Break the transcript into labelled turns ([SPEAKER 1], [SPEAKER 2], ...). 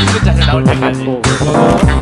[SPEAKER 1] Itu jasa daun jengkol sih.